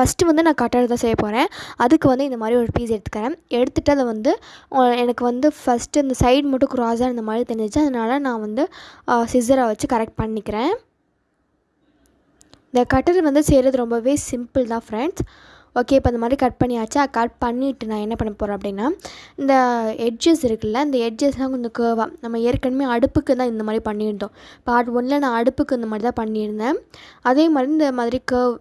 First வந்து நான் cutter தான் செய்ய போகிறேன் அதுக்கு வந்து இந்த மாதிரி ஒரு பீஸ் எடுத்துக்கிறேன். எடுத்துகிட்டு அதை வந்து எனக்கு வந்து ஃபஸ்ட்டு இந்த சைடு மட்டும் க்ராஸாக இந்த மாதிரி தெரிஞ்சிச்சு. அதனால் நான் வந்து சிசரை வச்சு கரெக்ட் பண்ணிக்கிறேன். இந்த கட்டர் வந்து செய்கிறது ரொம்பவே சிம்பிள் தான் ஃப்ரெண்ட்ஸ் ஓகே இப்போ இந்த மாதிரி கட் பண்ணியாச்சா. கட் பண்ணிவிட்டு நான் என்ன பண்ண போகிறேன் அப்படின்னா இந்த எட்ஜஸ் இருக்குல்ல இந்த எட்ஜஸ்லாம் கொஞ்சம் கேர்வாக நம்ம ஏற்கனவே அடுப்புக்கு தான் இந்த மாதிரி பண்ணியிருந்தோம். பார்ட் ஒன்னில் நான் அடுப்புக்கு இந்த மாதிரி தான் பண்ணியிருந்தேன். அதே மாதிரி இந்த மாதிரி கேர்வ்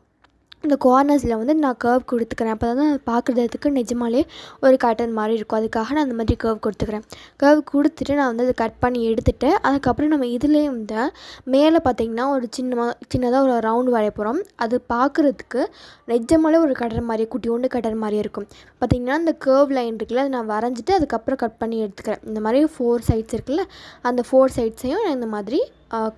இந்த கார்னர்ஸில் வந்து நான் கர்வ் கொடுத்துக்கிறேன். அப்போ தான் பார்க்குறதுக்கு நிஜமாலே ஒரு கட்டன் மாதிரி இருக்கும். அதுக்காக நான் அந்த மாதிரி கர்வ் கொடுத்துக்கிறேன். கர்வ் கொடுத்துட்டு நான் வந்து அதை கட் பண்ணி எடுத்துகிட்டு அதுக்கப்புறம் நம்ம இதுலேயே வந்து மேலே பார்த்தீங்கன்னா ஒரு சின்ன சின்னதாக ஒரு ரவுண்ட் வரைய போகிறோம் அது பார்க்குறதுக்கு நிஜமாலே ஒரு கட்டர் மாதிரி குட்டியோண்டு கட்டர் மாதிரி இருக்கும். பார்த்திங்கன்னா அந்த கர்வ் லைன் இருக்குல்ல அதை நான் வரைஞ்சிட்டு அதுக்கப்புறம் கட் பண்ணி எடுத்துக்கிறேன். இந்த மாதிரி ஃபோர் சைட்ஸ் இருக்குல்ல அந்த ஃபோர் சைட்ஸையும் நான் இந்த மாதிரி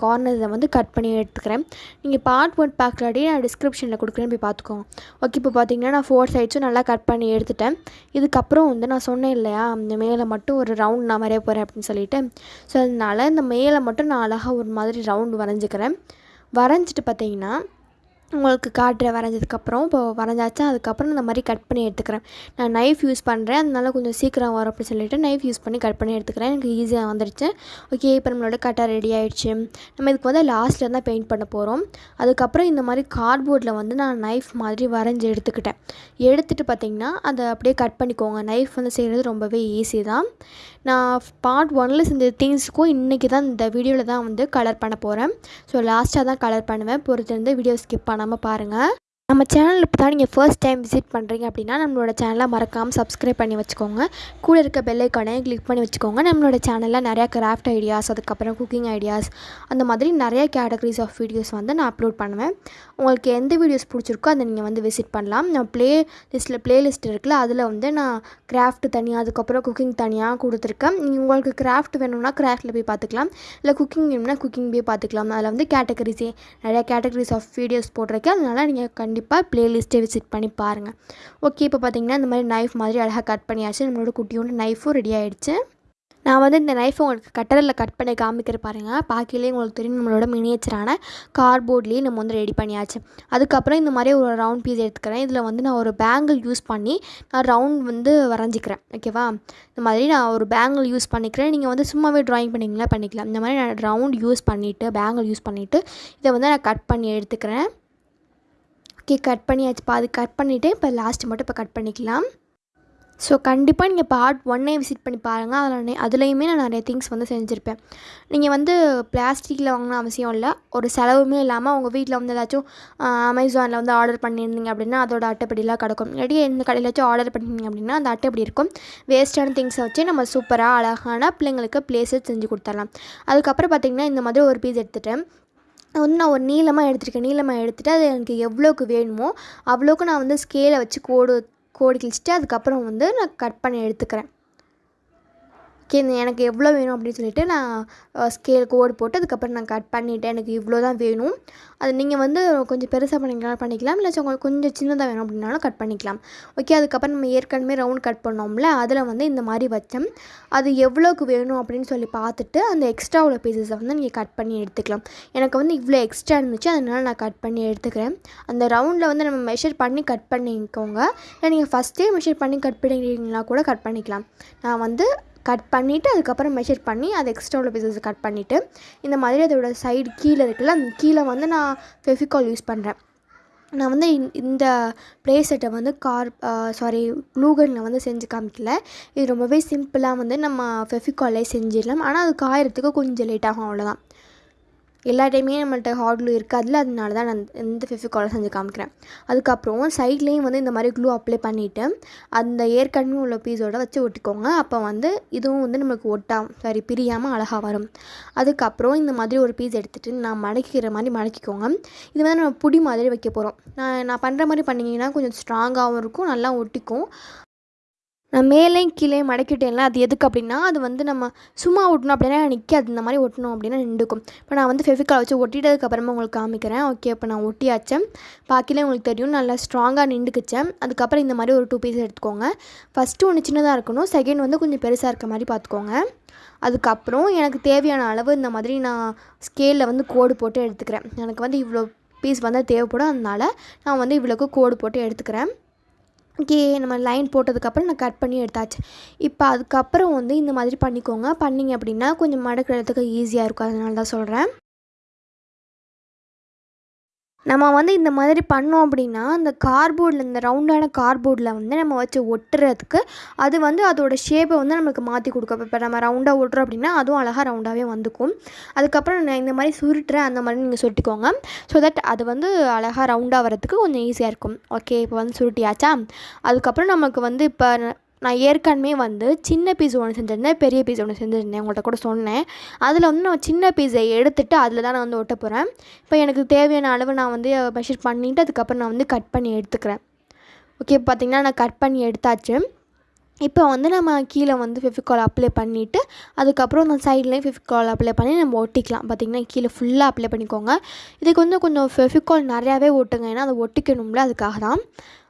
கார்னரில் வந்து கட் பண்ணி எடுத்துக்கிறேன். நீங்கள் பார்ட் ஒன் பார்க்கலாடி நான் டிஸ்கிரிப்ஷனில் கொடுக்குறேன் போய் பார்த்துக்கோங்க ஓகே இப்போ பார்த்தீங்கன்னா நான் ஃபோர் சைட்ஸும் நல்லா கட் பண்ணி எடுத்துட்டேன். இதுக்கப்புறம் வந்து நான் சொன்னேன் இல்லையா இந்த மேலே மட்டும் ஒரு ரவுண்ட் நான் வரைய போகிறேன் அப்படின்னு சொல்லிட்டு. ஸோ அதனால் இந்த மேலே மட்டும் நான் அழகாக ஒரு மாதிரி ரவுண்டு வரைஞ்சிக்கிறேன். வரைஞ்சிட்டு பார்த்தீங்கன்னா உங்களுக்கு காட்டுறேன் வரைஞ்சதுக்கப்புறம் இப்போ வரைஞ்சாச்சா அதுக்கப்புறம் இந்த மாதிரி கட் பண்ணி எடுத்துக்கிறேன். நான் நைஃப் யூஸ் பண்ணுறேன் அதனால கொஞ்சம் சீக்கிரம் வரும் அப்படின்னு சொல்லிட்டு நைஃப் யூஸ் பண்ணி கட் பண்ணி எடுத்துக்கிறேன். எனக்கு ஈஸியாக வந்துடுச்சு ஓகே இப்போ நம்மளோட கட்டாக ரெடி ஆகிடுச்சு நம்ம இதுக்கு வந்து லாஸ்ட்டில் தான் பெயிண்ட் பண்ண போகிறோம் அதுக்கப்புறம் இந்த மாதிரி கார்ட்போர்டில் வந்து நான் நைஃப் மாதிரி வரைஞ்சி எடுத்துக்கிட்டேன். எடுத்துகிட்டு பார்த்தீங்கன்னா அதை அப்படியே கட் பண்ணிக்கோங்க. நைஃப் வந்து செய்கிறது ரொம்பவே ஈஸி தான். நான் பார்ட் ஒனில் செஞ்ச திங்ஸுக்கும் இன்றைக்கி தான் இந்த வீடியோவில் தான் வந்து கலர் பண்ண போகிறேன் ஸோ லாஸ்ட்டாக தான் கலர் பண்ணுவேன். பொறுத்திருந்து வீடியோ ஸ்கிப் பண்ணாமல் பாருங்கள் நம்ம சேனல் இப்போ தான் நீங்கள் ஃபர்ஸ்ட் டைம் விசிட் பண்ணுறீங்க அப்படின்னா நம்மளோட சேனலை மறக்காமல் சப்ஸ்கிரைப் பண்ணி வச்சுக்கோங்க. கூட இருக்க பெல் கிளிக் பண்ணி வச்சுக்கோங்க. நம்மளோட சேனலில் நிறையா கிராஃப்ட் ஐடியாஸ் அதுக்கப்புறம் குக்கிங் ஐடியாஸ் அந்த மாதிரி நிறைய கேட்டகரிஸ் ஆஃப் வீடியோஸ் வந்து நான் அப்லோட் பண்ணுவேன். உங்களுக்கு எந்த வீடியோஸ் பிடிச்சிருக்கோ அதை நீங்கள் வந்து விசிட் பண்ணலாம். நான் ப்ளே லிஸ்ட்டில் ப்ளேலிஸ்ட் இருக்குல்ல அதில் வந்து நான் கிராஃப்ட் தனியாக அதுக்கப்புறம் குக்கிங் தனியாக கொடுத்துருக்கேன். நீங்கள் உங்களுக்கு கிராஃப்ட் வேணும்னா கிராஃப்ட்டில் போய் பார்த்துக்கலாம். இல்லை குக்கிங் வேணும்னா குக்கிங் போய் பார்த்துக்கலாம். அதில் வந்து கேட்டகரிஸே நிறையா கேட்டகரிஸ் ஆஃப் வீடியோஸ் போட்டிருக்கேன். அதனால் நீங்கள் கண்டிப்பாக ப்ளேலிஸ்ட்டை விசிட் பண்ணி பாருங்கள் ஓகே இப்போ பார்த்தீங்கன்னா இந்த மாதிரி நைஃப் மாதிரி அழகாக கட் பண்ணியாச்சு. நம்மளோட குட்டியோட நைஃபும் ரெடி ஆகிடுச்சு நான் வந்து இந்த நைஃபை உங்களுக்கு கட்டரில் கட் பண்ணி காமிக்கிற பாருங்கள் பாக்கிலே உங்களுக்கு தெரியும் நம்மளோட மினியேச்சரான கார்ட்போர்ட்லேயே நம்ம வந்து ரெடி பண்ணியாச்சு. அதுக்கப்புறம் இந்த மாதிரி ஒரு ரவுண்ட் பீஸ் எடுத்துக்கிறேன். இதில் வந்து நான் ஒரு பேங்கிள் யூஸ் பண்ணி நான் ரவுண்ட் வந்து வரைஞ்சிக்கிறேன். ஓகேவா இந்த மாதிரி நான் ஒரு பேங்கிள் யூஸ் பண்ணிக்கிறேன். நீங்கள் வந்து சும்மாவே ட்ராயிங் பண்ணிங்களா பண்ணிக்கலாம். இந்த மாதிரி நான் ரவுண்ட் யூஸ் பண்ணிவிட்டு பேங்கிள் யூஸ் பண்ணிவிட்டு இதை வந்து நான் கட் பண்ணி எடுத்துக்கிறேன். ஓகே கட் பண்ணியாச்சு பாதி கட் பண்ணிவிட்டு இப்போ லாஸ்ட்டு மட்டும் இப்போ கட் பண்ணிக்கலாம். ஸோ கண்டிப்பாக நீங்கள் பார்ட் ஒன்னே விசிட் பண்ணி பாருங்கள் அதில் அதுலேயுமே நான் நிறைய திங்ஸ் வந்து செஞ்சுருப்பேன். நீங்கள் வந்து பிளாஸ்டிக்கில் வாங்கின அவசியம் இல்லை. ஒரு செலவுமே இல்லாமல் உங்கள் வீட்டில் வந்து ஏதாச்சும் அமேசானில் வந்து ஆர்டர் பண்ணியிருந்தீங்க அப்படின்னா அதோட அட்டைப்படிலாம் கிடக்கும். இல்லாட்டி எந்த கடையிலாச்சும் ஆர்டர் பண்ணியிருந்தீங்க அப்படின்னா அந்த அட்டைப்படி இருக்கும். வேஸ்ட்டான திங்ஸை வச்சு நம்ம சூப்பராக அழகான பிள்ளைங்களுக்கு பிளேஸஸ் செஞ்சு கொடுத்துடலாம். அதுக்கப்புறம் பார்த்திங்கன்னா இந்த மாதிரி ஒரு பீஸ் எடுத்துகிட்டு வந்து நான் ஒரு நீளமாக எடுத்துருக்கேன். நீளமாக எடுத்துகிட்டு அது எனக்கு எவ்வளோக்கு வேணுமோ அவ்வளோக்கு நான் வந்து ஸ்கேலை வச்சு கோடு கோடு கிழிச்சிட்டு அதுக்கப்புறம் வந்து நான் கட் பண்ணி எடுத்துக்கிறேன். ஓகே எனக்கு எவ்வளோ வேணும் அப்படின்னு சொல்லிட்டு நான் ஸ்கேல் கோடு போட்டு அதுக்கப்புறம் நான் கட் பண்ணிவிட்டேன் எனக்கு இவ்வளோ தான் வேணும். அது நீங்கள் வந்து கொஞ்சம் பெருசாக பண்ணிக்கலாம் பண்ணிக்கலாம். இல்லை உங்களுக்கு கொஞ்சம் சின்னதாக வேணும் அப்படின்னாலும் கட் பண்ணிக்கலாம். ஓகே அதுக்கப்புறம் நம்ம ஏற்கனவே ரவுண்ட் கட் பண்ணோம்ல அதில் வந்து இந்த மாதிரி வச்சோம். அது எவ்வளோக்கு வேணும் அப்படின்னு சொல்லி பார்த்துட்டு அந்த எக்ஸ்ட்ரா உள்ள பீசஸை வந்து நீங்கள் கட் பண்ணி எடுத்துக்கலாம். எனக்கு வந்து இவ்வளோ எக்ஸ்ட்ரா இருந்துச்சு அதனால் நான் கட் பண்ணி எடுத்துக்கிறேன். அந்த ரவுண்டில் வந்து நம்ம மெஷர் பண்ணி கட் பண்ணிக்கோங்க. இல்லை நீங்கள் ஃபஸ்ட்டே மெஷர் பண்ணி கட் பண்ணிக்கிறீங்களா கூட கட் பண்ணிக்கலாம். நான் வந்து கட் பண்ணிவிட்டு அதுக்கப்புறம் மெஷர் பண்ணி அது எக்ஸ்ட்ரா உள்ள பீசஸ் கட் பண்ணிவிட்டு இந்த மாதிரி அதோட சைடு கீழே இருக்குல்ல அந்த கீழே வந்து நான் ஃபெஃபிகால் யூஸ் பண்ணுறேன் நான் வந்து இந்த- இந்த ப்ளே செட்டை வந்து கார் சாரி க்ளூகனில் வந்து செஞ்சு காமிக்கல. இது ரொம்பவே சிம்பிளாக வந்து நம்ம ஃபெஃபிகாலே செஞ்சிடலாம். ஆனால் அது காயறதுக்கு கொஞ்சம் லேட் ஆகும் அவ்வளோதான் எல்லா டைமே நம்மள்ட்ட ஹார்ட் க்ளூ இருக்காதுல அதனால தான் நான் இந்த ஃபெஃபிகாலை செஞ்சு காமிக்கிறேன். அதுக்கப்புறம் சைட்லேயும் வந்து இந்த மாதிரி க்ளூ அப்ளை பண்ணிவிட்டு அந்த ஏற்கனவே உள்ள பீஸோட வச்சு ஒட்டிக்கோங்க. அப்போ வந்து இதுவும் வந்து நம்மளுக்கு ஒட்டாம சாரி பிரியாமல் அழகாக வரும். அதுக்கப்புறம் இந்த மாதிரி ஒரு பீஸ் எடுத்துகிட்டு நான் மடக்கிக்கிற மாதிரி மடக்கிக்கோங்க. இது வந்து நம்ம புடி மாதிரி வைக்க போகிறோம் நான் நான் பண்ணுற மாதிரி பண்ணிங்கன்னா கொஞ்சம் ஸ்ட்ராங்காகவும் இருக்கும் நல்லா ஒட்டிக்கும். நான் மேலேயும் கீழே மடக்கிட்டேன்ல அது எதுக்கு அப்படின்னா அது வந்து நம்ம சும்மா ஒட்டணும் அப்படின்னா நிற்காது இந்த மாதிரி ஒட்டணும் அப்படின்னா நின்றுக்கும். இப்போ நான் வந்து ஃபெவிகால் வச்சு ஒட்டிட்டதுக்கப்புறமா உங்களுக்கு காமிக்கிறேன். ஓகே இப்போ நான் ஒட்டியாச்சேன் பாக்கிலே உங்களுக்கு தெரியும் நல்லா ஸ்ட்ராங்காக நின்றுக்குச்சேன் அதுக்கப்புறம் இந்த மாதிரி ஒரு டூ பீஸ் எடுத்துக்கோங்க. ஃபஸ்ட்டு ஒன்று சின்னதாக இருக்கணும். செகண்ட் வந்து கொஞ்சம் பெருசாக இருக்க மாதிரி பார்த்துக்கோங்க. அதுக்கப்புறம் எனக்கு தேவையான அளவு இந்த மாதிரி நான் ஸ்கேலில் வந்து கோடு போட்டு எடுத்துக்கிறேன். எனக்கு வந்து இவ்வளோ பீஸ் வந்து தேவைப்படும். அதனால நான் வந்து இவ்வளோக்கு கோடு போட்டு எடுத்துக்கிறேன். ஓகே நம்ம லைன் போட்டதுக்கப்புறம் நான் கட் பண்ணி எடுத்தாச்சு. இப்போ அதுக்கப்புறம் வந்து இந்த மாதிரி பண்ணிக்கோங்க. பண்ணிங்க அப்படின்னா கொஞ்சம் மடக்கிறதுக்கு ஈஸியாக இருக்கும். அதனால தான் சொல்கிறேன் நம்ம வந்து இந்த மாதிரி பண்ணோம் அப்படின்னா அந்த கார்போர்டில் இந்த ரவுண்டான கார்போர்டில் வந்து நம்ம வச்சு ஒட்டுறதுக்கு அது வந்து அதோட ஷேப்பை வந்து நம்மளுக்கு மாற்றி கொடுக்கும். இப்போ நம்ம ரவுண்டாக ஒட்டுறோம் அப்படின்னா அதுவும் அழகாக ரவுண்டாகவே வந்துக்கும். அதுக்கப்புறம் நான் இந்த மாதிரி சுருட்டுறேன் அந்த மாதிரி நீங்கள் சுருட்டிக்கோங்க. ஸோ தட் அது வந்து அழகாக ரவுண்டாக வரதுக்கு கொஞ்சம் ஈஸியாக இருக்கும். ஓகே இப்போ வந்து சுருட்டியாச்சா? அதுக்கப்புறம் நமக்கு வந்து இப்போ நான் ஏற்கனவே வந்து சின்ன பீஸ் ஒன்று செஞ்சுருந்தேன் பெரிய பீஸ் ஒன்று செஞ்சுருந்தேன் உங்கள்கிட்ட கூட சொன்னேன். அதில் வந்து நான் சின்ன பீஸை எடுத்துட்டு அதில் தான் நான் வந்து ஒட்ட போகிறேன் இப்போ எனக்கு தேவையான அளவு நான் வந்து மெஷர் பண்ணிவிட்டு அதுக்கப்புறம் நான் வந்து கட் பண்ணி எடுத்துக்கிறேன். ஓகே பார்த்திங்கன்னா நான் கட் பண்ணி எடுத்தாச்சு. இப்போ வந்து நம்ம கீழே வந்து ஃபெஃபிகால் அப்ளை பண்ணிவிட்டு அதுக்கப்புறம் அந்த சைட்லேயும் ஃபெஃபிகால் அப்ளை பண்ணி நம்ம ஒட்டிக்கலாம். பார்த்திங்கன்னா கீழே ஃபுல்லாக அப்ளை பண்ணிக்கோங்க. இதுக்கு வந்து கொஞ்சம் ஃபெஃபிகால் நிறையாவே ஒட்டுங்க. ஏன்னா அதை ஒட்டிக்கணும்ல அதுக்காக தான்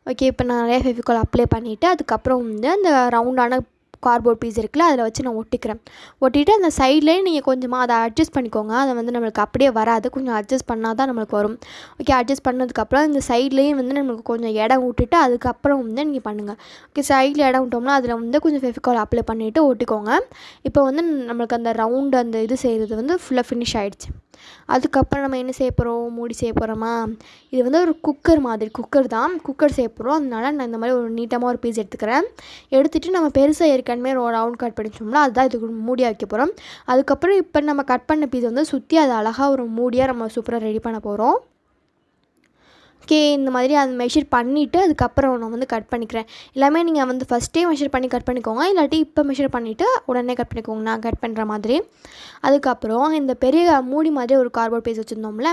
ஓகே இப்போ நான் நிறைய ஃபெவிகால் அப்ளை பண்ணிவிட்டு அதுக்கப்புறம் வந்து அந்த ரவுண்டான கார்போர்ட் பீஸ் இருக்குல்ல அதில் வச்சு நான் ஒட்டிக்கிறேன். ஒட்டிட்டு அந்த சைட்லேயே நீங்கள் கொஞ்சமாக அதை அட்ஜஸ்ட் பண்ணிக்கோங்க. அதை வந்து நம்மளுக்கு அப்படியே வராது. கொஞ்சம் அட்ஜஸ்ட் பண்ணால் தான் நம்மளுக்கு வரும். ஓகே அட்ஜஸ்ட் பண்ணதுக்கப்புறம் இந்த சைட்லேயும் வந்து நம்மளுக்கு கொஞ்சம் இடம் விட்டுட்டு அதுக்கப்புறம் வந்து நீங்கள் பண்ணுங்கள் ஓகே சைடில் இடம் விட்டோம்னா அதில் வந்து கொஞ்சம் ஃபெஃபிகால் அப்ளை பண்ணிவிட்டு ஒட்டிக்கோங்க. இப்போ வந்து நம்மளுக்கு அந்த ரவுண்டு அந்த இது செய்கிறது வந்து ஃபுல்லாக ஃபினிஷ் ஆகிடுச்சு அதுக்கப்புறம் நம்ம என்ன செய்ய போகிறோம் மூடி செய்ய போகிறோமா இது வந்து ஒரு குக்கர் மாதிரி குக்கர் தான். குக்கர் செய்ய போகிறோம் அதனால நான் இந்த மாதிரி ஒரு நீட்டமாக ஒரு பீஸ் எடுத்துக்கிறேன். எடுத்துகிட்டு நம்ம பெருசாக ஏற்கனவே ஒரு ரவுண்ட் கட் பண்ணிச்சோம்னா அதுதான் இதுக்கு மூடியாக வைக்க போகிறோம் அதுக்கப்புறம் இப்போ நம்ம கட் பண்ண பீஸ் வந்து சுற்றி அது அழகாக ஒரு மூடியாக நம்ம சூப்பராக ரெடி பண்ண போகிறோம் ஓகே இந்த மாதிரி அது மெஷர் பண்ணிவிட்டு அதுக்கப்புறம் நான் வந்து கட் பண்ணிக்கிறேன். எல்லாமே நீங்கள் வந்து ஃபஸ்ட்டே மெஷர் பண்ணி கட் பண்ணிக்கோங்க. இல்லாட்டி இப்போ மெஷர் பண்ணிவிட்டு உடனே கட் பண்ணிக்கோங்க. நான் கட் பண்ணுற மாதிரி. அதுக்கப்புறம் இந்த பெரிய மூடி மாதிரி ஒரு கார்போர்ட் பீஸ் வச்சுருந்தோம்ல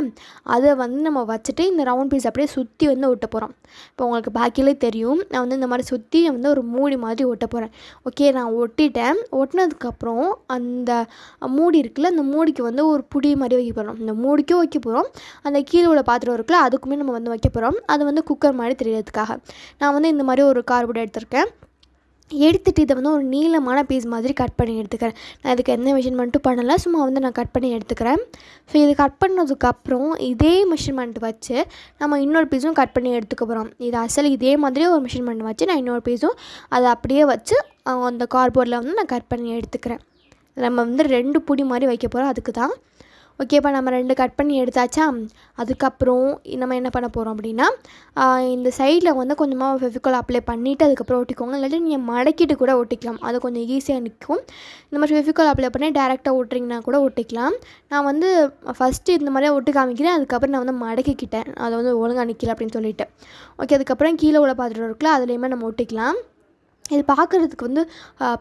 அதை வந்து நம்ம வச்சுட்டு இந்த ரவுண்ட் பீஸ் அப்படியே சுற்றி வந்து ஒட்ட போகிறோம் இப்போ உங்களுக்கு பாக்கியிலே தெரியும். நான் வந்து இந்த மாதிரி சுற்றி வந்து ஒரு மூடி மாதிரி ஒட்ட போகிறேன் ஓகே நான் ஒட்டிட்டேன். ஒட்டினதுக்கப்புறம் அந்த மூடி இருக்குல்ல அந்த மூடிக்கு வந்து ஒரு புடி மாதிரி வைக்க போகிறோம் இந்த மூடிக்கும் வைக்க போகிறோம் அந்த கீழே உள்ள பாத்திரம் இருக்குல்ல அதுக்குமே நம்ம வந்து வைக்க போகிறோம் அது வந்து குக்கர் மாதிரி தெரியறதுக்காக. நான் வந்து இந்த மாதிரி ஒரு கார்போர்ட் எடுத்திருக்கேன். எடுத்துகிட்டு இதை வந்து ஒரு நீளமான பீஸ் மாதிரி கட் பண்ணி எடுத்துக்கிறேன். நான் இதுக்கு எந்த மெஷர்மெண்ட்டும் பண்ணலை சும்மா வந்து நான் கட் பண்ணி எடுத்துக்கிறேன். ஸோ இது கட் பண்ணதுக்கப்புறம் இதே மெஷர்மெண்ட் வச்சு நம்ம இன்னொரு பீஸும் கட் பண்ணி எடுத்துக்க போகிறோம் இது அசல் இதே மாதிரி ஒரு மெஷர்மெண்ட் வச்சு நான் இன்னொரு பீஸும் அதை அப்படியே வச்சு அந்த கார்போர்டில் வந்து நான் கட் பண்ணி எடுத்துக்கிறேன். நம்ம வந்து ரெண்டு புடி மாதிரி வைக்க போகிறோம் அதுக்கு தான் ஓகேப்பா நம்ம ரெண்டு கட் பண்ணி எடுத்தாச்சா? அதுக்கப்புறம் நம்ம என்ன பண்ண போகிறோம் அப்படின்னா இந்த சைடில் வந்து கொஞ்சமாக ஃபெவிகால் அப்ளை பண்ணிவிட்டு அதுக்கப்புறம் ஒட்டிக்கோங்க. இல்லாட்டி நீங்கள் மடக்கிட்டு கூட ஒட்டிக்கலாம். அது கொஞ்சம் ஈஸியாக நிற்கும் இந்த மாதிரி ஃபெவிகால் அப்ளை பண்ணி டேரெக்டாக ஒட்டுறீங்கன்னா கூட ஒட்டிக்கலாம். நான் வந்து ஃபஸ்ட்டு இந்த மாதிரியே ஒட்டி காமிக்கிறேன். அதுக்கப்புறம் நான் வந்து மடக்கிக்கிட்டேன். அதை வந்து ஒழுங்காக நிற்கல அப்படின்னு சொல்லிட்டு. ஓகே அதுக்கப்புறம் கீழே உள்ள பாத்திரம் இருக்குல்ல அதுலேயுமே நம்ம ஒட்டிக்கலாம். இது பார்க்குறதுக்கு வந்து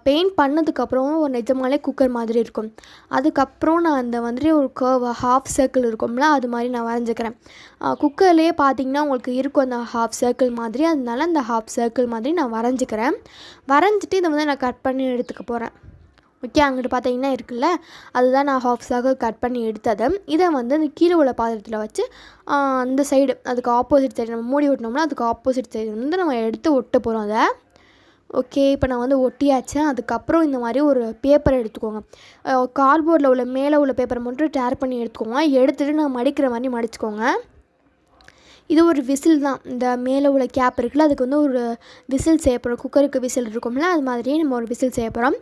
பெயிண்ட் பண்ணதுக்கப்புறம் ஒரு நிஜமாலே குக்கர் மாதிரி இருக்கும். அதுக்கப்புறம் நான் அந்த மாதிரி ஒரு கர்வ் ஹாஃப் சர்க்கிள் இருக்கும்ல அது மாதிரி நான் வரைஞ்சிக்கிறேன். குக்கர்லேயே பார்த்தீங்கன்னா உங்களுக்கு இருக்கும் அந்த ஹாஃப் சர்க்கிள் மாதிரி. அதனால அந்த ஹாஃப் சர்க்கிள் மாதிரி நான் வரைஞ்சிக்கிறேன். வரைஞ்சிட்டு இதை வந்து நான் கட் பண்ணி எடுத்துக்க போகிறேன் ஓகே அங்கிட்டு பார்த்தீங்கன்னா இருக்குல்ல அதுதான் நான் ஹாஃப் சர்க்கிள் கட் பண்ணி எடுத்தது. இதை வந்து அந்த கீழே உள்ள பாத்திரத்தில் வச்சு அந்த சைடு அதுக்கு ஆப்போசிட் சைடு நம்ம மூடி ஒட்டினோம்னா அதுக்கு ஆப்போசிட் சைடு வந்து நம்ம எடுத்து ஒட்ட போகிறோம் அதை. ஓகே இப்போ நான் வந்து ஒட்டியாச்சு. அதுக்கப்புறம் இந்த மாதிரி ஒரு பேப்பர் எடுத்துக்கோங்க. கார்ட்போர்டில் உள்ள மேலே உள்ள பேப்பரை மட்டும் டேர் பண்ணி எடுத்துக்கோங்க. எடுத்துகிட்டு நான் மடிக்கிற மாதிரி மடிச்சுக்கோங்க. இது ஒரு விசில் தான். இந்த மேலே உள்ள கேப் இருக்குல்ல அதுக்கு வந்து ஒரு விசில் செய்ய போகிறோம் குக்கருக்கு விசில் இருக்கும்ல அது மாதிரியே நம்ம ஒரு விசில் செய்ய போகிறோம்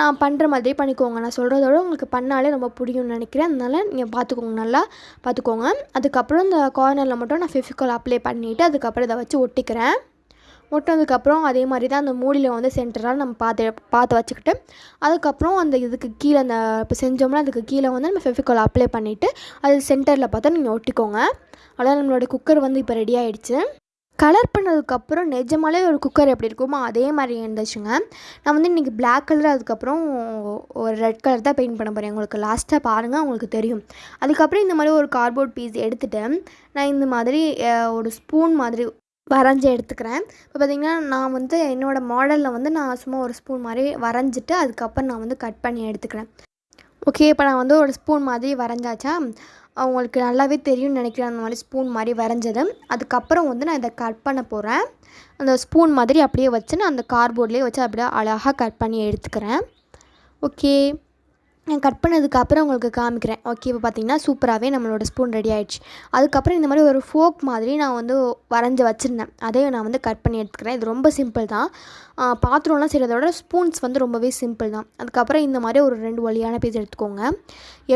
நான் பண்ணுற மாதிரியே பண்ணிக்கோங்க. நான் சொல்கிறதோட உங்களுக்கு பண்ணாலே ரொம்ப பிடிக்கும்னு நினைக்கிறேன். அதனால் நீங்கள் பார்த்துக்கோங்க நல்லா பார்த்துக்கோங்க அதுக்கப்புறம் இந்த கார்னரில் மட்டும் நான் ஃபெஃபிகால் அப்ளை பண்ணிவிட்டு அதுக்கப்புறம் இதை வச்சு ஒட்டிக்கிறேன். முட்டினதுக்கப்புறம் அதே மாதிரி தான் அந்த மூடியில் வந்து சென்டராக நம்ம பார்த்து பார்த்து வச்சுக்கிட்டு அதுக்கப்புறம் அந்த இதுக்கு கீழே அந்த இப்போ செஞ்சோம்னா அதுக்கு கீழே வந்து நம்ம ஃபெஃபிகால் அப்ளை பண்ணிவிட்டு அது சென்டரில் பார்த்தா நீங்கள் ஒட்டிக்கோங்க. அவ்வளோதான் நம்மளோட குக்கர் வந்து இப்போ ரெடி ஆகிடுச்சு கலர் பண்ணதுக்கப்புறம் நிஜமாலே ஒரு குக்கர் எப்படி இருக்குமோ அதே மாதிரி இருந்துச்சுங்க. நான் வந்து இன்றைக்கி பிளாக் கலர் அதுக்கப்புறம் ஒரு ரெட் கலர் தான் பெயிண்ட் பண்ண போகிறேன் உங்களுக்கு லாஸ்ட்டாக பாருங்கள் உங்களுக்கு தெரியும். அதுக்கப்புறம் இந்த மாதிரி ஒரு கார்ட்போர்ட் பீஸ் எடுத்துகிட்டு நான் இந்த மாதிரி ஒரு ஸ்பூன் மாதிரி வரைஞ்சி எடுத்துக்கிறேன். இப்போ பார்த்திங்கன்னா நான் வந்து என்னோடய மாடலில் வந்து நான் சும்மா ஒரு ஸ்பூன் மாதிரி வரைஞ்சிட்டு அதுக்கப்புறம் நான் வந்து கட் பண்ணி எடுத்துக்கிறேன். ஓகே இப்போ நான் வந்து ஒரு ஸ்பூன் மாதிரி வரைஞ்சாச்சா? அவங்களுக்கு நல்லாவே தெரியும்னு நினைக்கிறேன் அந்த மாதிரி ஸ்பூன் மாதிரி வரைஞ்சது. அதுக்கப்புறம் வந்து நான் இதை கட் பண்ண போகிறேன் அந்த ஸ்பூன் மாதிரி அப்படியே வச்சு நான் அந்த கார்போர்ட்லேயே வச்சு அப்படியே அழகாக கட் பண்ணி எடுத்துக்கிறேன். ஓகே. நான் கட் பண்ணதுக்கப்புறம் உங்களுக்கு காமிக்கிறேன். ஓகே இப்போ பார்த்தீங்கன்னா சூப்பராகவே நம்மளோட ஸ்பூன் ரெடி ஆயிடுச்சு. அதுக்கப்புறம் இந்த மாதிரி ஒரு ஃபோக் மாதிரி நான் வந்து வரைஞ்சி வச்சுருந்தேன். அதையும் நான் வந்து கட் பண்ணி எடுத்துக்கிறேன். இது ரொம்ப சிம்பிள் தான். பாத்திரம்லாம் செய்கிறத விட ஸ்பூன்ஸ் வந்து ரொம்பவே சிம்பிள் தான். அதுக்கப்புறம் இந்த மாதிரி ஒரு ரெண்டு வழியான பீஸ் எடுத்துக்கோங்க.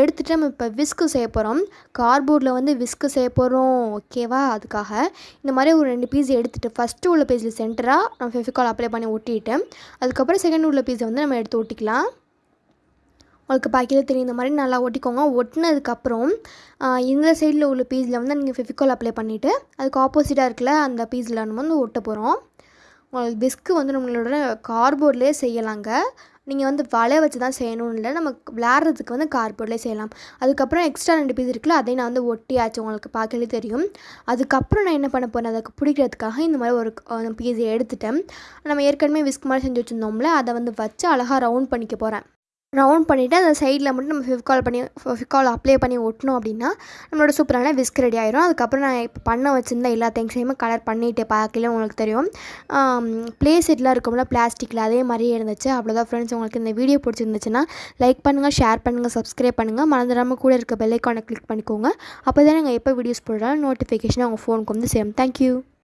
எடுத்துகிட்டு நம்ம இப்போ விஸ்க்கு செய்ய போகிறோம் கார்போர்டில் வந்து விஸ்க்கு செய்ய போகிறோம் ஓகேவா அதுக்காக இந்த மாதிரி ஒரு ரெண்டு பீஸ் எடுத்துகிட்டு ஃபஸ்ட்டு உள்ள பீஸில் சென்டராக நம்ம ஃபெஃபிகால் அப்ளை பண்ணி ஒட்டிட்டு அதுக்கப்புறம் செகண்ட் உள்ள பீஸை வந்து நம்ம எடுத்து ஒட்டிக்கலாம். உங்களுக்கு பாக்கியில் தெரியும் இந்த மாதிரி நல்லா ஒட்டிக்கோங்க ஒட்டினதுக்கப்புறம் இந்த சைடில் உள்ள பீஸில் வந்து நீங்கள் ஃபெஃபிகால் அப்ளை பண்ணிவிட்டு அதுக்கு ஆப்போசிட்டாக இருக்குல்ல அந்த பீஸில் நம்ம வந்து ஒட்ட போகிறோம் உங்களுக்கு பிஸ்க்கு வந்து நம்மளோட கார்போர்ட்லேயே செய்யலாங்க. நீங்கள் வந்து வலை வச்சு தான் செய்யணும்னு இல்லை நம்ம விளையாடுறதுக்கு வந்து கார்போர்ட்லேயே செய்யலாம். அதுக்கப்புறம் எக்ஸ்ட்ரா ரெண்டு பீஸ் இருக்குல்ல அதையும் நான் வந்து ஒட்டியாச்சு உங்களுக்கு பார்க்கலே தெரியும். அதுக்கப்புறம் நான் என்ன பண்ண போகிறேன் அதுக்கு பிடிக்கிறதுக்காக இந்த மாதிரி ஒரு பீஸை எடுத்துட்டேன். நம்ம ஏற்கனவே விஸ்க் மாதிரி செஞ்சு வச்சுருந்தோம்ல அதை வந்து வச்சு அழகாக ரவுண்ட் பண்ணிக்க போகிறேன் ரவுண்ட் பண்ணிவிட்டு அந்த சைடில் மட்டும் நம்ம ஃபெவிகால் பண்ணி ஃபெவிகால் அப்ளை பண்ணி ஒட்டினோம் அப்படின்னா நம்மளோட சூப்பரான விஸ்க் ரெடி ஆயிரும். அதுக்கப்புறம் நான் இப்போ பண்ண வச்சுருந்த எல்லா திங்ஸையுமே கலர் பண்ணிட்டு பார்க்கல உங்களுக்கு தெரியும். ப்ளே செட்லாம் இருக்கும்ல பிளாஸ்டிக்கில் அதே மாதிரியே இருந்துச்சு. அவ்வளோதான் ஃப்ரெண்ட்ஸ் உங்களுக்கு இந்த வீடியோ பிடிச்சிருந்துச்சுன்னா லைக் பண்ணுங்கள் ஷேர் பண்ணுங்கள் சப்ஸ்கிரைப் பண்ணுங்கள் மறந்துடாமல் கூட இருக்க பெல்லைக்கானை கிளிக் பண்ணிக்கோங்க. அப்போ தான் நாங்கள் எப்போ வீடியோஸ் போடுறாலும் நோட்டிஃபிகேஷன் உங்கள் ஃபோனுக்கு வந்து சேரும். தேங்க்யூ